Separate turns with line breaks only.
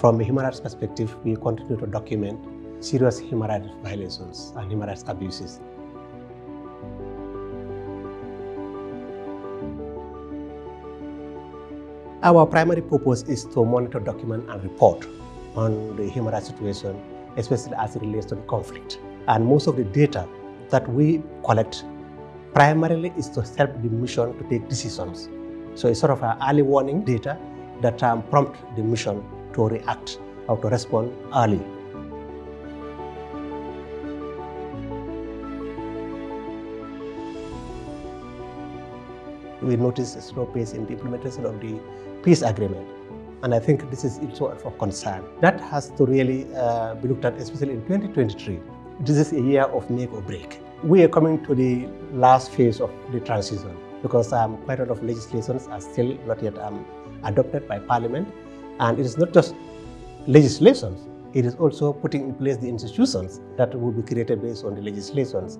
From a human rights perspective, we continue to document serious human rights violations and human rights abuses. Our primary purpose is to monitor, document, and report on the human rights situation, especially as it relates to the conflict. And most of the data that we collect primarily is to help the mission to take decisions. So it's sort of an early warning data that um, prompt the mission to react or to respond early. We notice a slow pace in the implementation of the peace agreement. And I think this is also of concern. That has to really uh, be looked at, especially in 2023. This is a year of make or break. We are coming to the last phase of the transition because um, quite a lot of legislations are still not yet um, adopted by Parliament. And it is not just legislations, it is also putting in place the institutions that will be created based on the legislations.